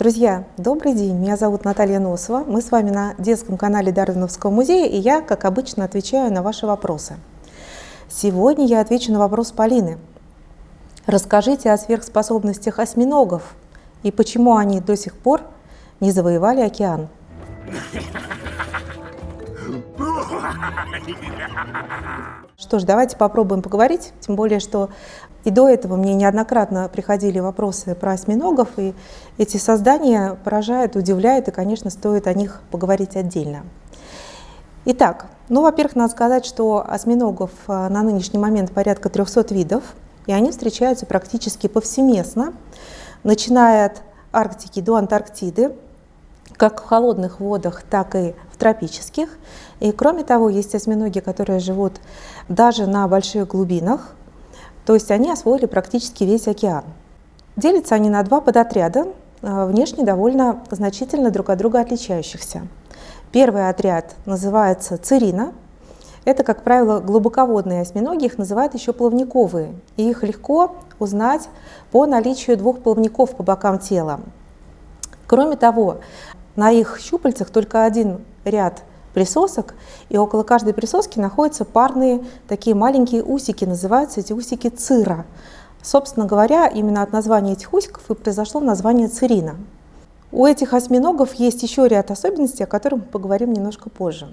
Друзья, добрый день, меня зовут Наталья Носова, мы с вами на детском канале Дарвиновского музея, и я, как обычно, отвечаю на ваши вопросы. Сегодня я отвечу на вопрос Полины. Расскажите о сверхспособностях осьминогов и почему они до сих пор не завоевали океан. Что ж, давайте попробуем поговорить, тем более, что и до этого мне неоднократно приходили вопросы про осьминогов, и эти создания поражают, удивляют, и, конечно, стоит о них поговорить отдельно. Итак, ну, во-первых, надо сказать, что осьминогов э, на нынешний момент порядка 300 видов, и они встречаются практически повсеместно, начиная от Арктики до Антарктиды, как в холодных водах, так и в тропических. И кроме того, есть осьминоги, которые живут даже на больших глубинах, то есть они освоили практически весь океан. Делятся они на два подотряда, э, внешне довольно значительно друг от друга отличающихся. Первый отряд называется цирина. Это, как правило, глубоководные осьминоги, их называют еще плавниковые. И их легко узнать по наличию двух плавников по бокам тела. Кроме того, на их щупальцах только один ряд присосок, и около каждой присоски находятся парные такие маленькие усики, называются эти усики цира. Собственно говоря, именно от названия этих усиков и произошло название цирина. У этих осьминогов есть еще ряд особенностей, о которых мы поговорим немножко позже.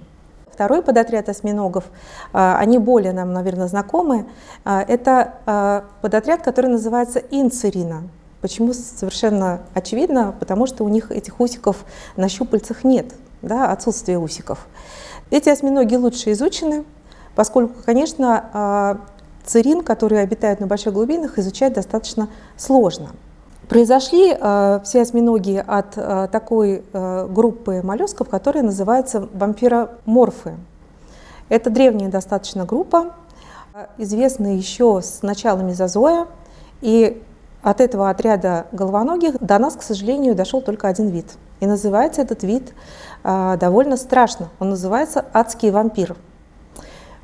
Второй подотряд осьминогов, а, они более нам, наверное, знакомы, а, это а, подотряд, который называется инцирина. Почему совершенно очевидно? Потому что у них этих усиков на щупальцах нет, да, отсутствие усиков. Эти осьминоги лучше изучены, поскольку, конечно, цирин, которые обитают на больших глубинах, изучать достаточно сложно. Произошли э, все осьминоги от э, такой э, группы моллюсков, которая называется вампироморфы. Это древняя достаточно группа, известная еще с начала мезозоя, и от этого отряда головоногих до нас, к сожалению, дошел только один вид. И называется этот вид э, довольно страшно. Он называется адский вампир.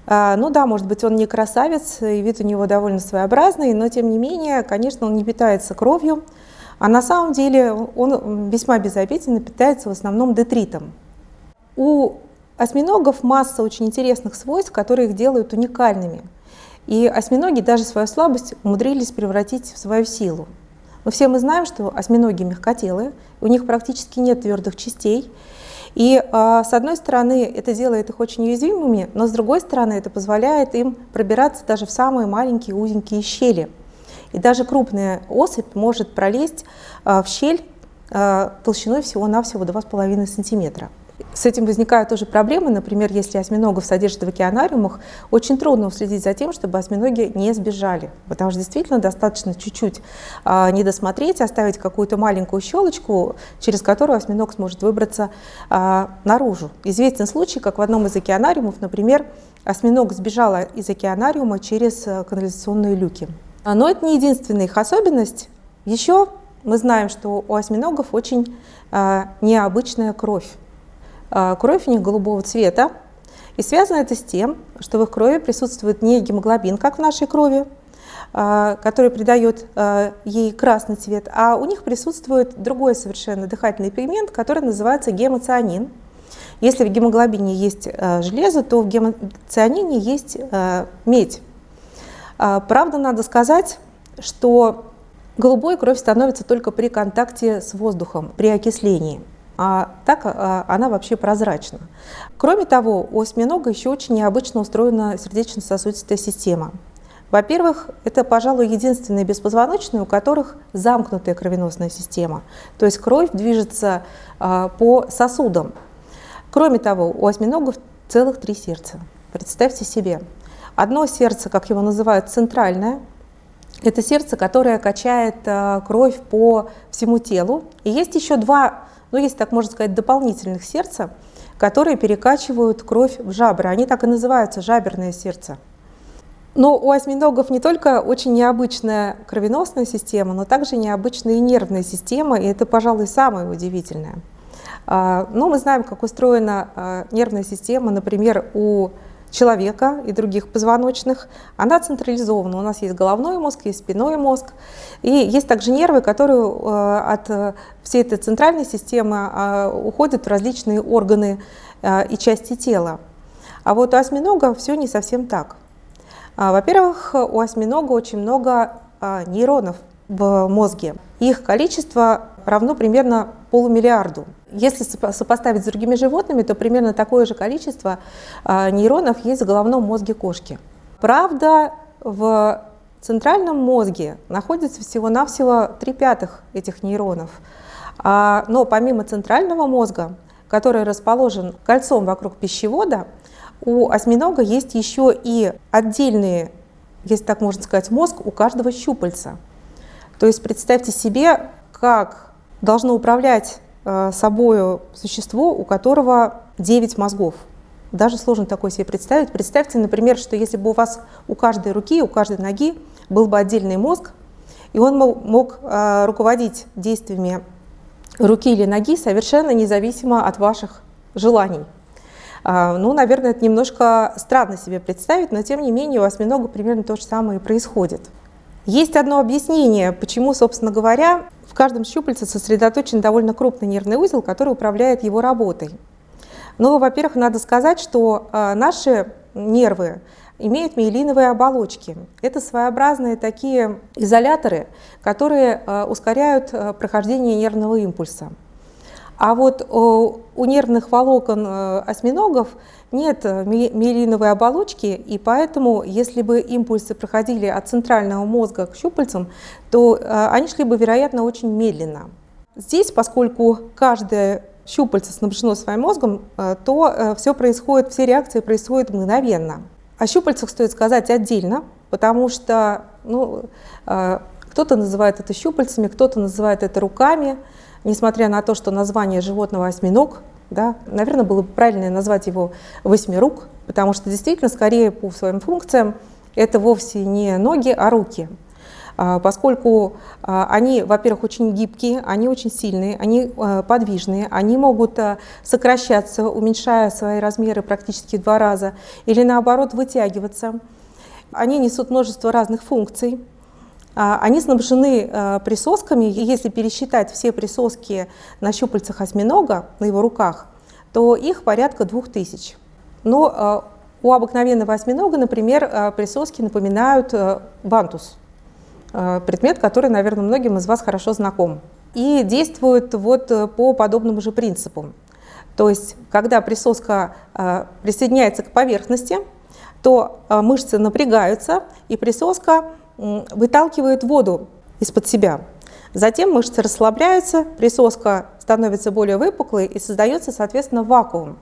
А, ну да, может быть, он не красавец, и вид у него довольно своеобразный, но тем не менее, конечно, он не питается кровью, а на самом деле он весьма безобидно питается в основном детритом. У осьминогов масса очень интересных свойств, которые их делают уникальными. И осьминоги даже свою слабость умудрились превратить в свою силу. Но все мы знаем, что осьминоги мягкотелые, у них практически нет твердых частей, и а, с одной стороны это делает их очень уязвимыми, но с другой стороны это позволяет им пробираться даже в самые маленькие узенькие щели. И даже крупная особь может пролезть а, в щель а, толщиной всего-навсего 2,5 сантиметра. С этим возникают тоже проблемы. Например, если осьминогов содержат в океанариумах, очень трудно уследить за тем, чтобы осьминоги не сбежали. Потому что действительно достаточно чуть-чуть а, не досмотреть, оставить какую-то маленькую щелочку, через которую осьминог сможет выбраться а, наружу. Известен случай, как в одном из океанариумов, например, осьминог сбежал из океанариума через а, канализационные люки. Но это не единственная их особенность. Еще мы знаем, что у осьминогов очень а, необычная кровь. А, кровь у них голубого цвета. И связано это с тем, что в их крови присутствует не гемоглобин, как в нашей крови, а, который придает а, ей красный цвет, а у них присутствует другой совершенно дыхательный пигмент, который называется гемоцианин. Если в гемоглобине есть железо, то в гемоцианине есть медь. Правда, надо сказать, что голубой кровь становится только при контакте с воздухом, при окислении а так а, она вообще прозрачна. Кроме того, у осьминога еще очень необычно устроена сердечно-сосудистая система. Во-первых, это, пожалуй, единственные беспозвоночные, у которых замкнутая кровеносная система, то есть кровь движется а, по сосудам. Кроме того, у осьминогов целых три сердца. Представьте себе. Одно сердце, как его называют, центральное, это сердце, которое качает а, кровь по всему телу. И есть еще два ну, если так можно сказать, дополнительных сердца, которые перекачивают кровь в жабры. Они так и называются жаберное сердце. Но у осьминогов не только очень необычная кровеносная система, но также необычная и нервная система, и это, пожалуй, самое удивительное. А, но мы знаем, как устроена а, нервная система, например, у человека и других позвоночных, она централизована. У нас есть головной мозг, есть спинной мозг. И есть также нервы, которые э, от э, всей этой центральной системы э, уходят в различные органы и части тела. А вот у осьминога все не совсем так. Во-первых, у осьминога очень много нейронов в мозге. Их количество равно примерно полумиллиарду. Если сопоставить с другими животными, то примерно такое же количество а, нейронов есть в головном мозге кошки. Правда, в центральном мозге находится всего-навсего 3 пятых этих нейронов. А, но помимо центрального мозга, который расположен кольцом вокруг пищевода, у осьминога есть еще и отдельные, если так можно сказать, мозг у каждого щупальца. То есть представьте себе, как должно управлять э, собой существо, у которого 9 мозгов. Даже сложно такое себе представить. Представьте, например, что если бы у вас у каждой руки, у каждой ноги был бы отдельный мозг, и он мог, мог э, руководить действиями руки или ноги совершенно независимо от ваших желаний. Э, ну, наверное, это немножко странно себе представить, но тем не менее у осьминога примерно то же самое и происходит. Есть одно объяснение, почему, собственно говоря, в каждом щупальце сосредоточен довольно крупный нервный узел, который управляет его работой. Но, во-первых, надо сказать, что а, наши нервы имеют миелиновые оболочки. Это своеобразные такие изоляторы, которые а, ускоряют а, прохождение нервного импульса. А вот у нервных волокон осьминогов нет э, миелиновой оболочки, и поэтому, если бы импульсы проходили от центрального мозга к щупальцам, то э, они шли бы, вероятно, очень медленно. Здесь, поскольку каждое щупальце снабжено своим мозгом, э, то все происходит, все реакции происходят мгновенно. О щупальцах стоит сказать отдельно, потому что ну, кто-то называет это щупальцами, кто-то называет это руками, несмотря на то, что название животного осьминог да? Наверное, было бы правильно назвать его восьмирук, потому что действительно, скорее по своим функциям, это вовсе не ноги, а руки. А, поскольку а, они, во-первых, очень гибкие, они очень сильные, они а, подвижные, они могут сокращаться, уменьшая свои размеры практически в два раза, или наоборот вытягиваться. Они несут множество разных функций. А, они снабжены а, присосками, если пересчитать все присоски на щупальцах осьминога, на его руках, то их порядка двух тысяч. Но а, у обыкновенного осьминога, например, присоски напоминают вантус, предмет, который, наверное, многим из вас хорошо знаком. И действует вот по подобному же принципу. То есть, когда присоска присоединяется к поверхности, то мышцы напрягаются, и присоска выталкивает воду из-под себя. Затем мышцы расслабляются, присоска становится более выпуклой и создается, соответственно, вакуум.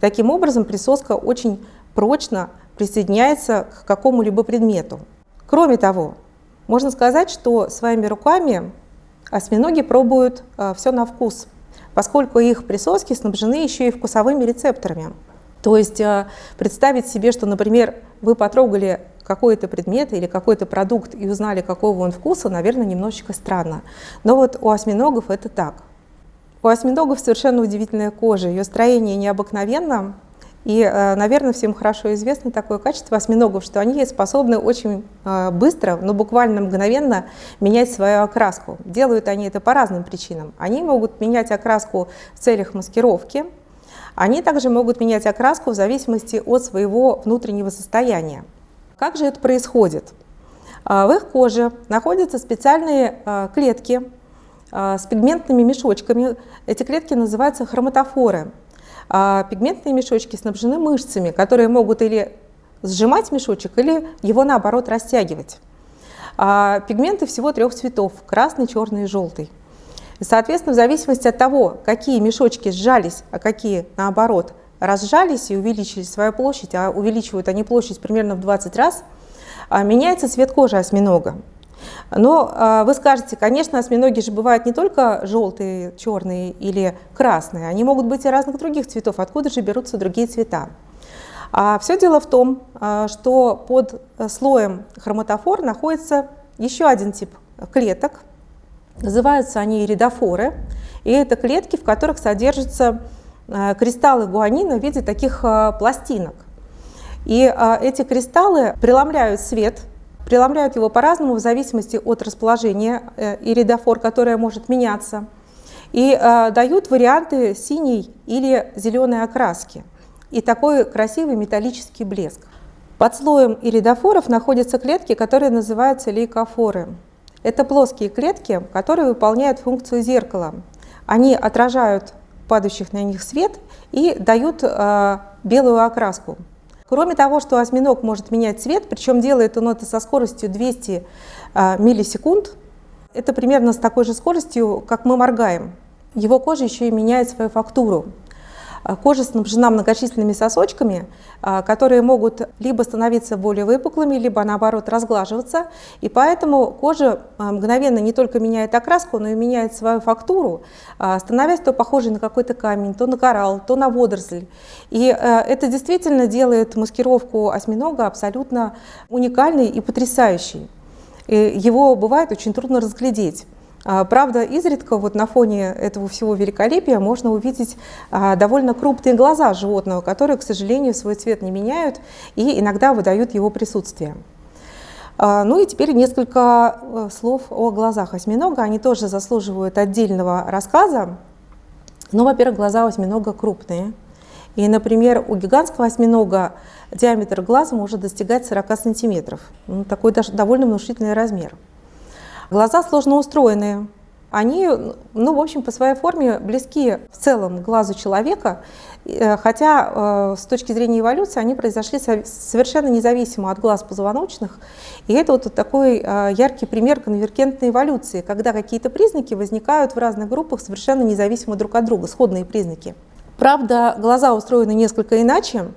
Таким образом, присоска очень прочно присоединяется к какому-либо предмету. Кроме того, можно сказать, что своими руками осьминоги пробуют э, все на вкус, поскольку их присоски снабжены еще и вкусовыми рецепторами. То есть э, представить себе, что, например, вы потрогали какой-то предмет или какой-то продукт и узнали, какого он вкуса, наверное, немножечко странно. Но вот у осьминогов это так. У осьминогов совершенно удивительная кожа, ее строение необыкновенно, и, э, наверное, всем хорошо известно такое качество осьминогов, что они способны очень э, быстро, но буквально мгновенно менять свою окраску. Делают они это по разным причинам. Они могут менять окраску в целях маскировки, они также могут менять окраску в зависимости от своего внутреннего состояния. Как же это происходит? А, в их коже находятся специальные а, клетки а, с пигментными мешочками. Эти клетки называются хроматофоры. Пигментные мешочки снабжены мышцами, которые могут или сжимать мешочек, или его наоборот растягивать. Пигменты всего трех цветов – красный, черный и желтый. Соответственно, в зависимости от того, какие мешочки сжались, а какие наоборот разжались и увеличили свою площадь, а увеличивают они площадь примерно в 20 раз, а, меняется цвет кожи осьминога. Но а, вы скажете, конечно, осьминоги же бывают не только желтые, черные или красные, они могут быть и разных других цветов. Откуда же берутся другие цвета? А все дело в том, а, что под слоем хроматофор находится еще один тип клеток. Называются они иридофоры. И это клетки, в которых содержится Э, кристаллы гуанина в виде таких э, пластинок. И эти кристаллы преломляют свет, преломляют его по-разному в зависимости от расположения э, иридофор, которое может меняться, и дают варианты синей или зеленой окраски и такой красивый металлический блеск. Под слоем иридофоров находятся клетки, которые называются лейкофоры. Это плоские клетки, которые выполняют функцию зеркала. Они отражают падающих на них свет и дают э, белую окраску. Кроме того, что осьминог может менять цвет, причем делает он это со скоростью 200 э, миллисекунд, это примерно с такой же скоростью, как мы моргаем. Его кожа еще и меняет свою фактуру. А, кожа снабжена многочисленными сосочками, а, которые могут либо становиться более выпуклыми, либо наоборот разглаживаться. И поэтому кожа а, мгновенно не только меняет окраску, но и меняет свою фактуру, становясь то похожей на какой-то камень, то на коралл, то на водоросль. И это действительно делает маскировку осьминога абсолютно уникальной и потрясающей. И его бывает очень трудно разглядеть. А, правда, изредка вот на фоне этого всего великолепия можно увидеть а, довольно крупные глаза животного, которые, к сожалению, свой цвет не меняют и иногда выдают его присутствие. А, ну и теперь несколько э, слов о глазах осьминога. Они тоже заслуживают отдельного рассказа. Ну, во-первых, глаза осьминога крупные. И, например, у гигантского осьминога диаметр глаза может достигать 40 сантиметров. Ну, такой довольно внушительный размер. Глаза сложно устроенные. Они, ну, в общем, по своей форме близки в целом глазу человека, э, хотя э, с точки зрения эволюции они произошли совершенно независимо от глаз позвоночных. И это вот такой э, яркий пример конвергентной эволюции, когда какие-то признаки возникают в разных группах совершенно независимо друг от друга, сходные признаки. Правда, глаза устроены несколько иначе,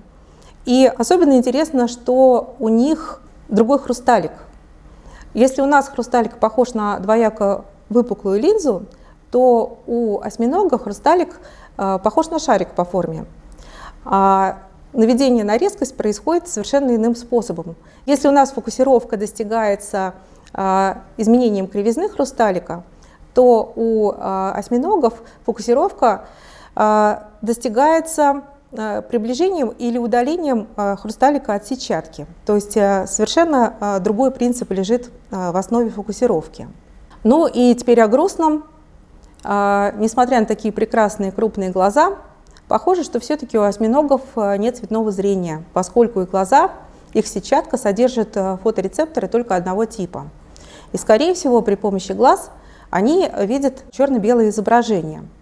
и особенно интересно, что у них другой хрусталик – если у нас хрусталик похож на двояко выпуклую линзу, то у осьминога хрусталик э, похож на шарик по форме. А наведение на резкость происходит совершенно иным способом. Если у нас фокусировка достигается э, изменением кривизны хрусталика, то у э, осьминогов фокусировка достигается приближением или удалением э, хрусталика от сетчатки. То есть э, совершенно другой принцип лежит в основе фокусировки. Ну и теперь о грустном. Несмотря на такие прекрасные крупные глаза, похоже, что все-таки у осьминогов нет цветного зрения, поскольку их глаза, их сетчатка содержит фоторецепторы только одного типа. И скорее всего при помощи глаз они видят черно-белое изображение –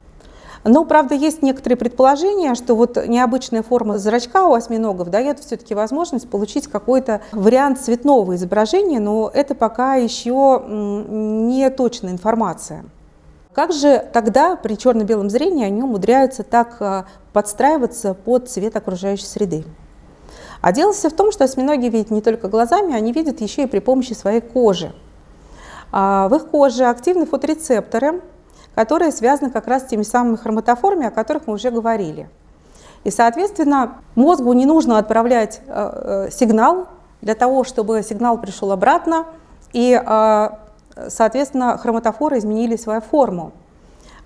но, правда, есть некоторые предположения, что вот необычная форма зрачка у осьминогов дает все-таки возможность получить какой-то вариант цветного изображения, но это пока еще не точная информация. Как же тогда при черно-белом зрении они умудряются так а, подстраиваться под цвет окружающей среды? А дело все в том, что осьминоги видят не только глазами, они видят еще и при помощи своей кожи. А, в их коже активны фоторецепторы, которые связаны как раз с теми самыми хроматофорами, о которых мы уже говорили. И, соответственно, мозгу не нужно отправлять э, э, сигнал для того, чтобы сигнал пришел обратно, и, э, соответственно, хроматофоры изменили свою форму.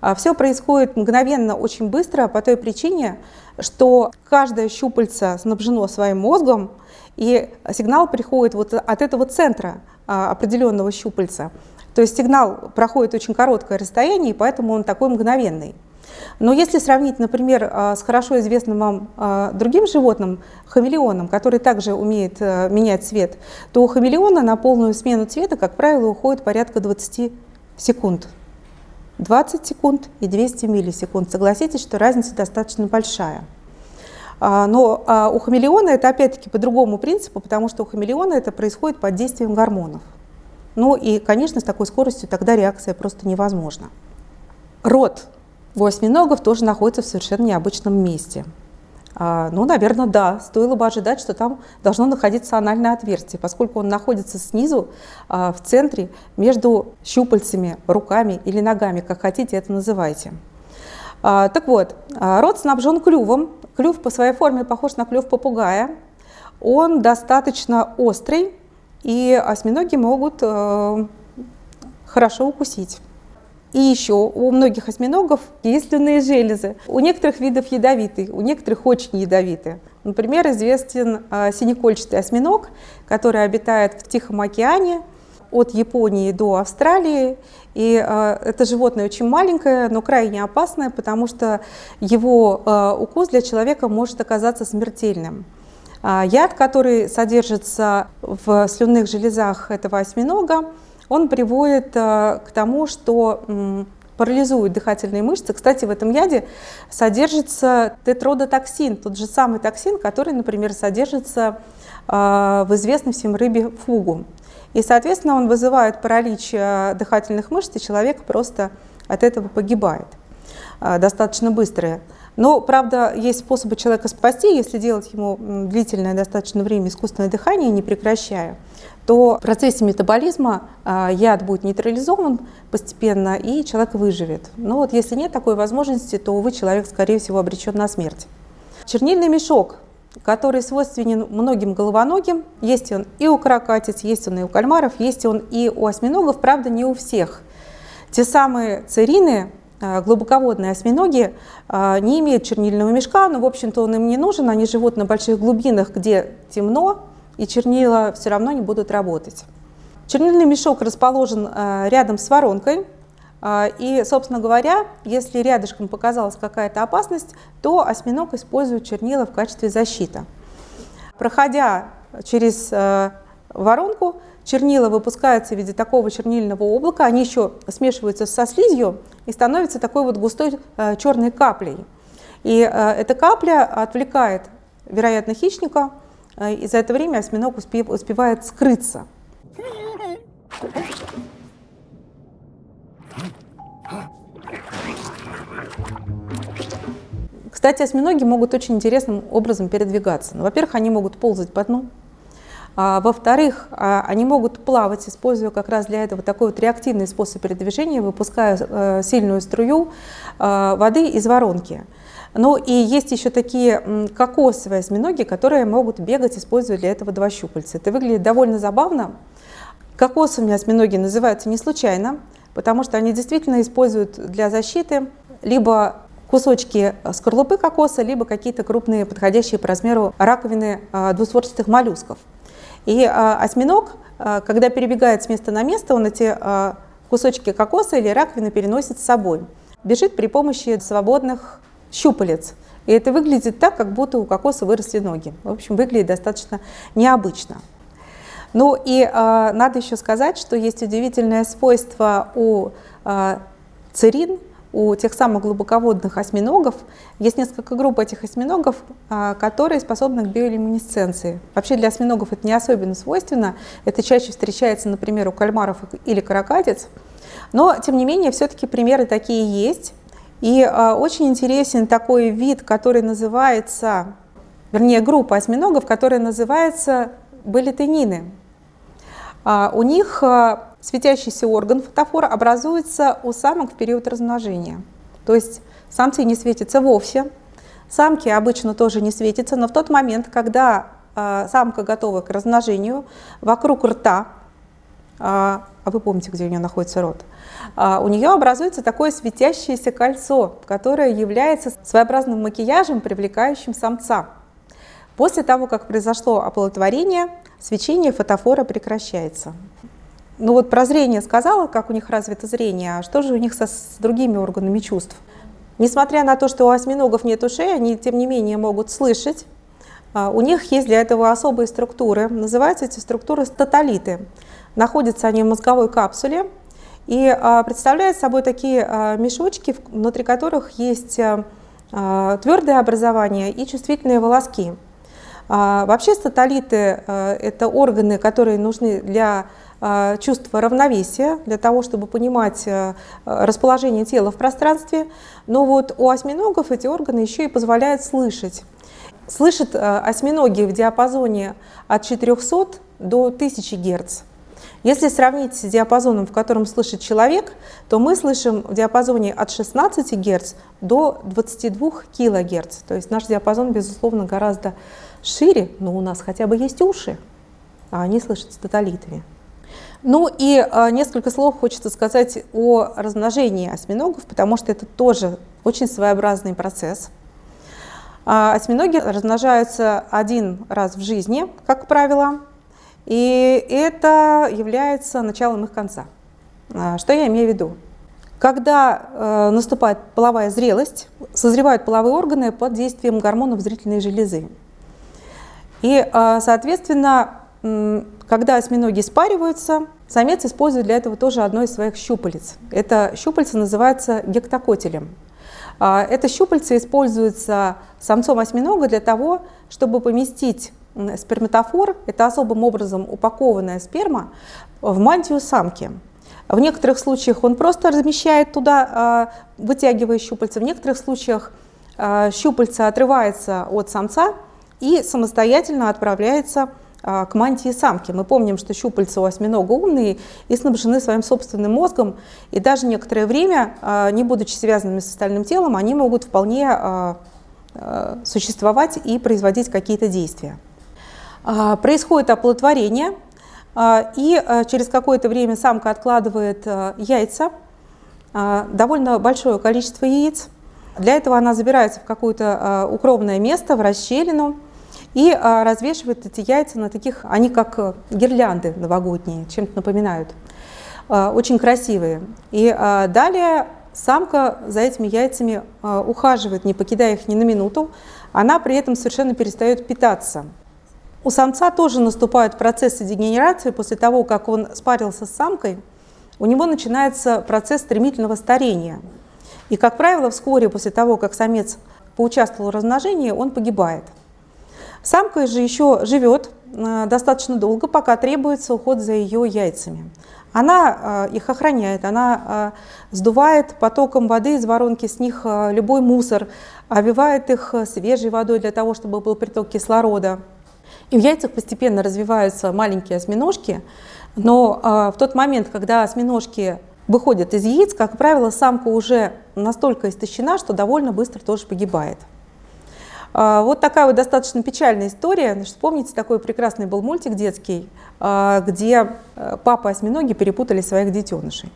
А Все происходит мгновенно, очень быстро, по той причине, что каждое щупальце снабжено своим мозгом, и сигнал приходит вот от этого центра определенного щупальца. То есть сигнал проходит очень короткое расстояние, и поэтому он такой мгновенный. Но если сравнить, например, а, с хорошо известным вам а, другим животным, хамелеоном, который также умеет а, менять цвет, то у хамелеона на полную смену цвета, как правило, уходит порядка 20 секунд. 20 секунд и 200 миллисекунд. Согласитесь, что разница достаточно большая. Но у хамелеона это опять-таки по другому принципу, потому что у хамелеона это происходит под действием гормонов. Ну и, конечно, с такой скоростью тогда реакция просто невозможна. Рот у осьминогов тоже находится в совершенно необычном месте. А, ну, наверное, да, стоило бы ожидать, что там должно находиться анальное отверстие, поскольку он находится снизу, а, в центре, между щупальцами, руками или ногами, как хотите это называйте. А, так вот, рот снабжен клювом. Клюв по своей форме похож на клюв попугая. Он достаточно острый, и осьминоги могут э, хорошо укусить. И еще у многих осьминогов есть слюнные железы. У некоторых видов ядовитые, у некоторых очень ядовитые. Например, известен синекольчатый осьминог, который обитает в Тихом океане от Японии до Австралии. И это животное очень маленькое, но крайне опасное, потому что его укус для человека может оказаться смертельным. Яд, который содержится в слюнных железах этого осьминога, он приводит к тому, что парализует дыхательные мышцы. Кстати, в этом яде содержится тетродотоксин, тот же самый токсин, который, например, содержится в известной всем рыбе фугу. И, соответственно, он вызывает паралич э, дыхательных мышц, и человек просто от этого погибает э, достаточно быстро. Но, правда, есть способы человека спасти, если делать ему длительное достаточно время искусственное дыхание, не прекращая то в процессе метаболизма а, яд будет нейтрализован постепенно, и человек выживет. Но вот если нет такой возможности, то, увы, человек, скорее всего, обречен на смерть. Чернильный мешок, который свойственен многим головоногим, есть он и у каракатиц, есть он и у кальмаров, есть он и у осьминогов, правда, не у всех. Те самые церины, глубоководные осьминоги а, не имеют чернильного мешка, но, в общем-то, он им не нужен, они живут на больших глубинах, где темно, и чернила все равно не будут работать. Чернильный мешок расположен э, рядом с воронкой, э, и, собственно говоря, если рядышком показалась какая-то опасность, то осьминог использует чернила в качестве защиты. Проходя через э, воронку, чернила выпускаются в виде такого чернильного облака, они еще смешиваются со слизью и становятся такой вот густой черной каплей. И эта капля отвлекает, вероятно, хищника а, и за это время осьминог успевает скрыться. Кстати, осьминоги могут очень интересным образом передвигаться. Ну, во-первых, они могут ползать по дну. А, Во-вторых, а, они могут плавать, используя как раз для этого такой вот реактивный способ передвижения, выпуская э, сильную струю э, воды из воронки. Ну и есть еще такие кокосовые осьминоги, которые могут бегать, используя для этого два щупальца. Это выглядит довольно забавно. Кокосовыми осьминоги называются не случайно, потому что они действительно используют для защиты либо кусочки скорлупы кокоса, либо какие-то крупные, подходящие по размеру раковины а, двустворчатых моллюсков. И а, осьминог, а, когда перебегает с места на место, он эти кусочки кокоса или раковины переносит с собой. Бежит при помощи свободных щупалец. И это выглядит так, как будто у кокоса выросли ноги. В общем, выглядит достаточно необычно. Ну и э, надо еще сказать, что есть удивительное свойство у э, церин, у тех самых глубоководных осьминогов. Есть несколько групп этих осьминогов, э, которые способны к биолюминесценции. Вообще для осьминогов это не особенно свойственно. Это чаще встречается, например, у кальмаров или каракатиц. Но, тем не менее, все-таки примеры такие есть. И а, очень интересен такой вид, который называется, вернее, группа осьминогов, которая называется балетенины. А, у них а, светящийся орган фотофора образуется у самок в период размножения. То есть самцы не светятся вовсе, самки обычно тоже не светятся, но в тот момент, когда а, самка готова к размножению, вокруг рта, а, а вы помните, где у нее находится рот, а, у нее образуется такое светящееся кольцо, которое является своеобразным макияжем, привлекающим самца. После того, как произошло оплодотворение, свечение фотофора прекращается. Ну вот про зрение сказала, как у них развито зрение, а что же у них со, с другими органами чувств? Несмотря на то, что у осьминогов нет ушей, они тем не менее могут слышать. А, у них есть для этого особые структуры. Называются эти структуры статолиты. Находятся они в мозговой капсуле, и а, представляет собой такие а, мешочки, внутри которых есть твердое образование и чувствительные волоски. Вообще статолиты – это органы, которые нужны для чувства равновесия, для того, чтобы понимать расположение тела в пространстве. Но вот у осьминогов эти органы еще и позволяют слышать. Слышат осьминоги в диапазоне от 400 до 1000 Гц. Если сравнить с диапазоном, в котором слышит человек, то мы слышим в диапазоне от 16 Гц до 22 кГц. То есть наш диапазон, безусловно, гораздо шире, но у нас хотя бы есть уши, а они слышат с тоталитами. Ну и э, несколько слов хочется сказать о размножении осьминогов, потому что это тоже очень своеобразный процесс. А осьминоги размножаются один раз в жизни, как правило, и это является началом их конца. А, что я имею в виду? Когда э, наступает половая зрелость, созревают половые органы под действием гормонов зрительной железы. И, э, соответственно, когда осьминоги спариваются, самец использует для этого тоже одно из своих щупалец. Это щупальце называется гектокотелем. А, это щупальце используется самцом осьминога для того, чтобы поместить сперматофор, это особым образом упакованная сперма, в мантию самки. В некоторых случаях он просто размещает туда, а, вытягивая щупальца, в некоторых случаях а, щупальце отрывается от самца и самостоятельно отправляется а, к мантии самки. Мы помним, что щупальца у осьминога умные и снабжены своим собственным мозгом, и даже некоторое время, а, не будучи связанными с остальным телом, они могут вполне а, существовать и производить какие-то действия. Происходит оплодотворение, и через какое-то время самка откладывает яйца, довольно большое количество яиц. Для этого она забирается в какое-то укромное место, в расщелину, и а, развешивает эти яйца на таких, они как э, гирлянды новогодние, чем-то напоминают. А, очень красивые. И а, далее самка за этими яйцами а, ухаживает, не покидая их ни на минуту. Она при этом совершенно перестает питаться. У самца тоже наступают процессы дегенерации после того, как он спарился с самкой. У него начинается процесс стремительного старения. И, как правило, вскоре после того, как самец поучаствовал в размножении, он погибает. Самка же еще живет э, достаточно долго, пока требуется уход за ее яйцами. Она э, их охраняет, она э, сдувает потоком воды из воронки с них любой мусор, обивает их свежей водой для того, чтобы был приток кислорода. И в яйцах постепенно развиваются маленькие осьминожки, но в тот момент, когда осьминожки выходят из яиц, как правило, самка уже настолько истощена, что довольно быстро тоже погибает. А, вот такая вот достаточно печальная история. Вспомните, такой прекрасный был мультик детский, а, где э, папа осьминоги перепутали своих детенышей.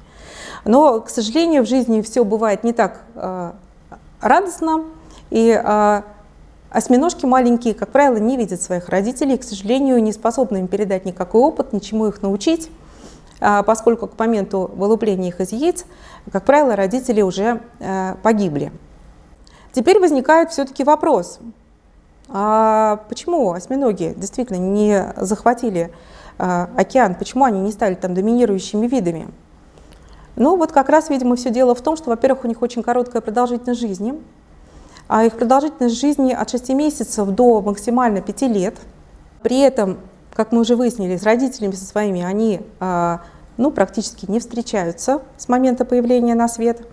Но, к сожалению, в жизни все бывает не так а, радостно, и осьминожки маленькие, как правило, не видят своих родителей, к сожалению, не способны им передать никакой опыт, ничему их научить, поскольку к моменту вылупления их из яиц, как правило, родители уже э, погибли. Теперь возникает все-таки вопрос, а почему осьминоги действительно не захватили а, океан, почему они не стали там доминирующими видами? Ну вот как раз, видимо, все дело в том, что, во-первых, у них очень короткая продолжительность жизни, а их продолжительность жизни от 6 месяцев до максимально 5 лет. При этом, как мы уже выяснили, с родителями со своими они а, ну, практически не встречаются с момента появления на свет.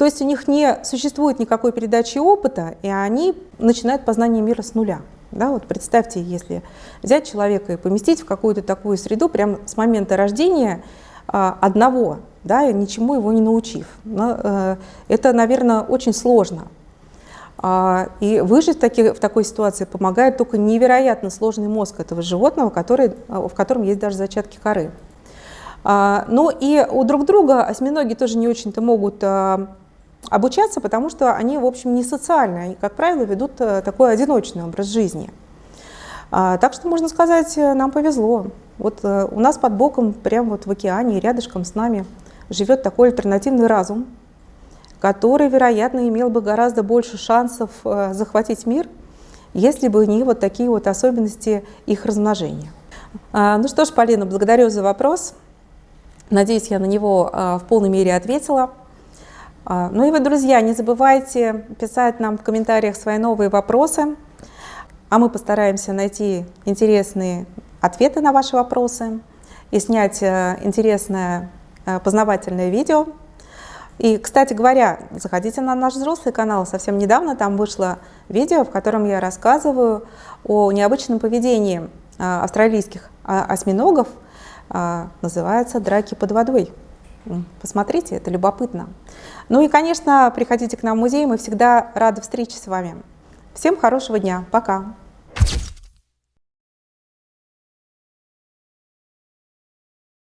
То есть у них не существует никакой передачи опыта, и они начинают познание мира с нуля. Да, вот представьте, если взять человека и поместить в какую-то такую среду прямо с момента рождения а, одного, да, ничему его не научив. Но, э, это, наверное, очень сложно. А, и выжить в, таки, в такой ситуации помогает только невероятно сложный мозг этого животного, который, в котором есть даже зачатки коры. А, ну и у друг друга осьминоги тоже не очень-то могут обучаться, потому что они, в общем, не социальные, они, как правило, ведут э, такой одиночный образ жизни. А, так что, можно сказать, э, нам повезло. Вот э, у нас под боком, прямо вот в океане, рядышком с нами, живет такой альтернативный разум, который, вероятно, имел бы гораздо больше шансов захватить мир, если бы не вот такие вот особенности их размножения. А, ну что ж, Полина, благодарю за вопрос. Надеюсь, я на него в полной мере ответила. А, ну и вы, друзья, не забывайте писать нам в комментариях свои новые вопросы, а мы постараемся найти интересные ответы на ваши вопросы и снять э, интересное э, познавательное видео. И, кстати говоря, заходите на наш взрослый канал. Совсем недавно там вышло видео, в котором я рассказываю о необычном поведении э, австралийских осьминогов. Называется «Драки под водой». Посмотрите, это любопытно. Ну и, конечно, приходите к нам в музей, мы всегда рады встрече с вами. Всем хорошего дня, пока!